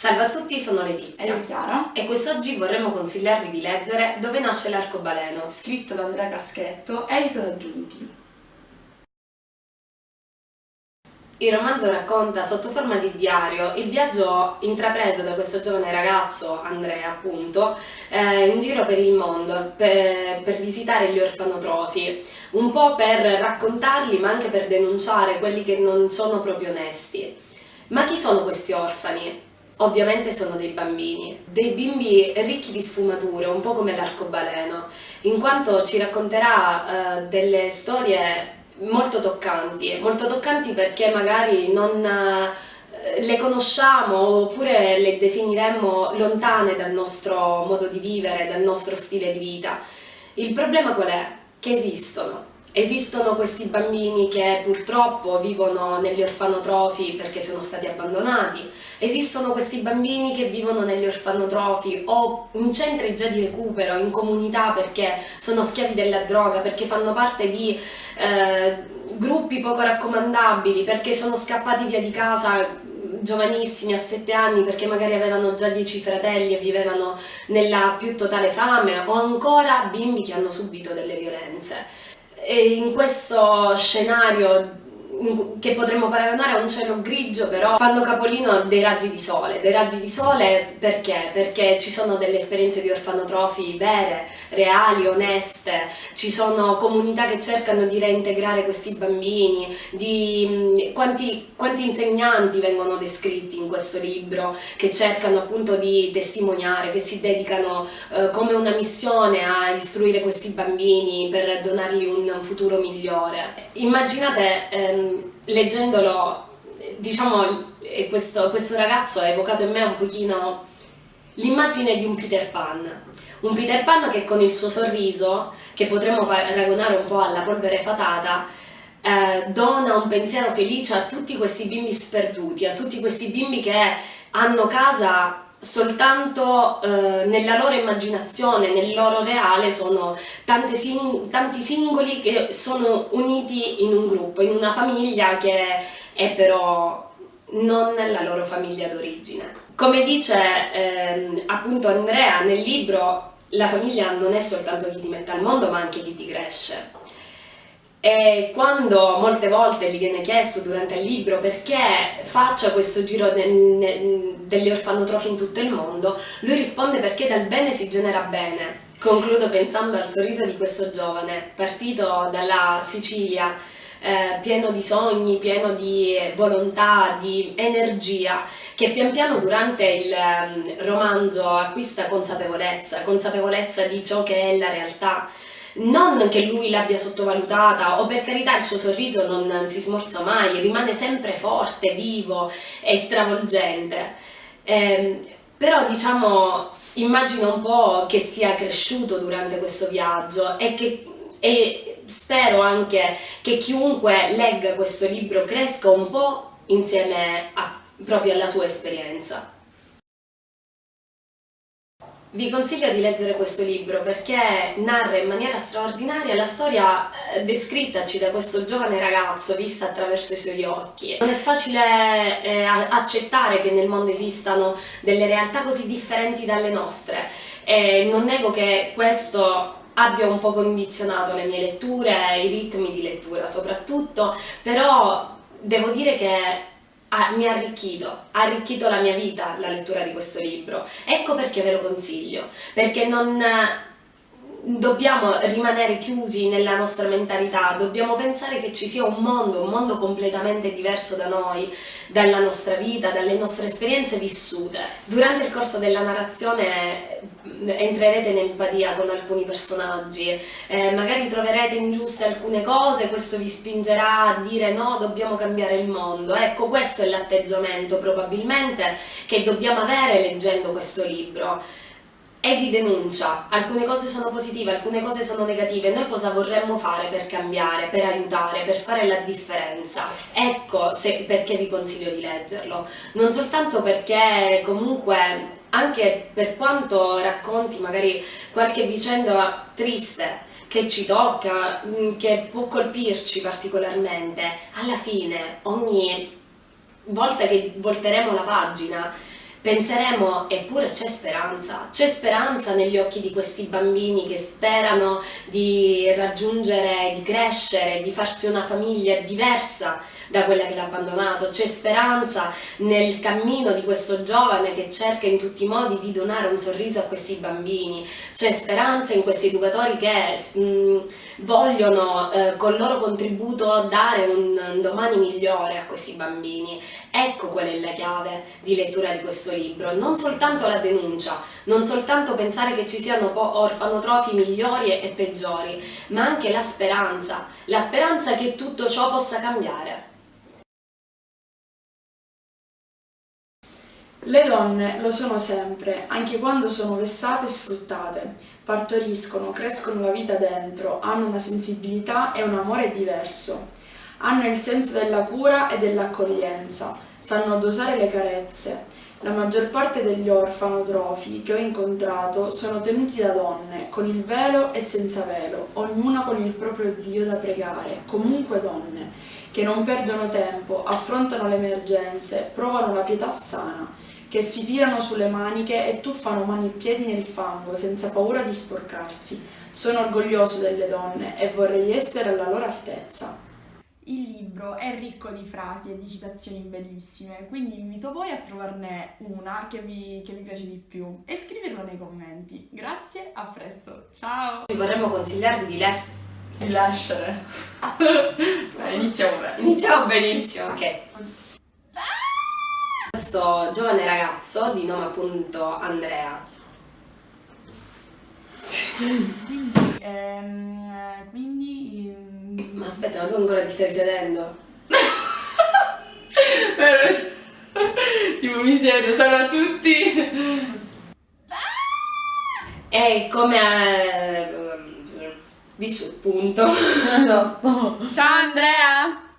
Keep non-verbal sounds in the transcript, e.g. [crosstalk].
Salve a tutti, sono Letizia. E Chiara. E quest'oggi vorremmo consigliarvi di leggere Dove nasce l'arcobaleno, scritto da Andrea Caschetto, edito da Giunti. Il romanzo racconta sotto forma di diario il viaggio intrapreso da questo giovane ragazzo, Andrea appunto, eh, in giro per il mondo per, per, visitare gli orfanotrofi, un po' per raccontarli ma anche per denunciare quelli che non sono proprio onesti. Ma chi sono questi orfani? Ovviamente sono dei bambini, dei bimbi ricchi di sfumature, un po' come l'arcobaleno, in quanto ci racconterà eh, delle storie molto toccanti, molto toccanti perché magari non eh, le conosciamo oppure le definiremmo lontane dal nostro modo di vivere, dal nostro stile di vita. Il problema qual è? Che esistono. Esistono questi bambini che purtroppo vivono negli orfanotrofi perché sono stati abbandonati, esistono questi bambini che vivono negli orfanotrofi o in centri già di recupero, in comunità perché sono schiavi della droga, perché fanno parte di eh, gruppi poco raccomandabili, perché sono scappati via di casa giovanissimi a sette anni perché magari avevano già dieci fratelli e vivevano nella più totale fame o ancora bimbi che hanno subito delle violenze. E in questo scenario che potremmo paragonare a un cielo grigio però fanno capolino dei raggi di sole, dei raggi di sole perché? Perché ci sono delle esperienze di orfanotrofi vere, reali, oneste, ci sono comunità che cercano di reintegrare questi bambini, di quanti, quanti insegnanti vengono descritti in questo libro che cercano appunto di testimoniare, che si dedicano eh, come una missione a istruire questi bambini per donargli un futuro migliore. Immaginate ehm, leggendolo, diciamo, questo, questo ragazzo ha evocato in me un pochino l'immagine di un Peter Pan. Un Peter Pan che con il suo sorriso, che potremmo paragonare un po' alla polvere fatata, eh, dona un pensiero felice a tutti questi bimbi sperduti, a tutti questi bimbi che hanno casa soltanto eh, nella loro immaginazione, nel loro reale sono sing tanti singoli che sono uniti in un gruppo, in una famiglia che è però non la loro famiglia d'origine. Come dice eh, appunto Andrea nel libro, la famiglia non è soltanto chi ti mette al mondo ma anche chi ti cresce. E quando molte volte gli viene chiesto durante il libro perché faccia questo giro degli orfanotrofi in tutto il mondo, lui risponde perché dal bene si genera bene. Concludo pensando al sorriso di questo giovane, partito dalla Sicilia, eh, pieno di sogni, pieno di volontà, di energia, che pian piano durante il um, romanzo acquista consapevolezza, consapevolezza di ciò che è la realtà, non che lui l'abbia sottovalutata o per carità il suo sorriso non si smorza mai, rimane sempre forte, vivo e travolgente. Eh, però diciamo immagino un po' che sia cresciuto durante questo viaggio e, che, e spero anche che chiunque legga questo libro cresca un po' insieme a, proprio alla sua esperienza. Vi consiglio di leggere questo libro perché narra in maniera straordinaria la storia eh, descrittaci da questo giovane ragazzo vista attraverso i suoi occhi. Non è facile eh, accettare che nel mondo esistano delle realtà così differenti dalle nostre e non nego che questo abbia un po' condizionato le mie letture, i ritmi di lettura soprattutto, però devo dire che ah, mi ha arricchito, ha arricchito la mia vita la lettura di questo libro. Ecco perché ve lo consiglio, perché non dobbiamo rimanere chiusi nella nostra mentalità, dobbiamo pensare che ci sia un mondo, un mondo completamente diverso da noi, dalla nostra vita, dalle nostre esperienze vissute. Durante il corso della narrazione entrerete in empatia con alcuni personaggi, eh, magari troverete ingiuste alcune cose, questo vi spingerà a dire no, dobbiamo cambiare il mondo. Ecco, questo è l'atteggiamento probabilmente che dobbiamo avere leggendo questo libro è di denuncia, alcune cose sono positive, alcune cose sono negative, noi cosa vorremmo fare per cambiare, per aiutare, per fare la differenza? Ecco se, perché vi consiglio di leggerlo, non soltanto perché comunque anche per quanto racconti magari qualche vicenda triste che ci tocca, mm, che può colpirci particolarmente, alla fine ogni volta che volteremo la pagina penseremo eppure c'è speranza, c'è speranza negli occhi di questi bambini che sperano di raggiungere, di crescere, di farsi una famiglia diversa da quella che l'ha abbandonato, c'è speranza nel cammino di questo giovane che cerca in tutti i modi di donare un sorriso a questi bambini, c'è speranza in questi educatori che mh, mm, vogliono eh, col loro contributo dare un, un domani migliore a questi bambini. Ecco qual è la chiave di lettura di questo libro, non soltanto la denuncia, non soltanto pensare che ci siano orfanotrofi migliori e peggiori, ma anche la speranza, la speranza che tutto ciò possa cambiare. Le donne lo sono sempre, anche quando sono vessate e sfruttate. Partoriscono, crescono la vita dentro, hanno una sensibilità e un amore diverso. Hanno il senso della cura e dell'accoglienza, sanno dosare le carezze. La maggior parte degli orfanotrofi che ho incontrato sono tenuti da donne, con il velo e senza velo, ognuna con il proprio Dio da pregare, comunque donne, che non perdono tempo, affrontano le emergenze, provano la pietà sana che si tirano sulle maniche e tuffano mani e piedi nel fango senza paura di sporcarsi. Sono orgoglioso delle donne e vorrei essere alla loro altezza. Il libro è ricco di frasi e di citazioni bellissime, quindi invito voi a trovarne una che vi, che vi piace di più e scriverlo nei commenti. Grazie, a presto, ciao! Vorremmo consigliarvi di, les- di lasciare. [laughs] Beh, iniziamo bene. Iniziamo benissimo, ok questo giovane ragazzo di nome appunto Andrea. quindi, [laughs] ehm, quindi... Ma aspetta, ma tu ancora ti stai sedendo? [laughs] tipo mi siedo, salve a tutti! [laughs] E come ha... Eh, visto il punto. Ciao Andrea!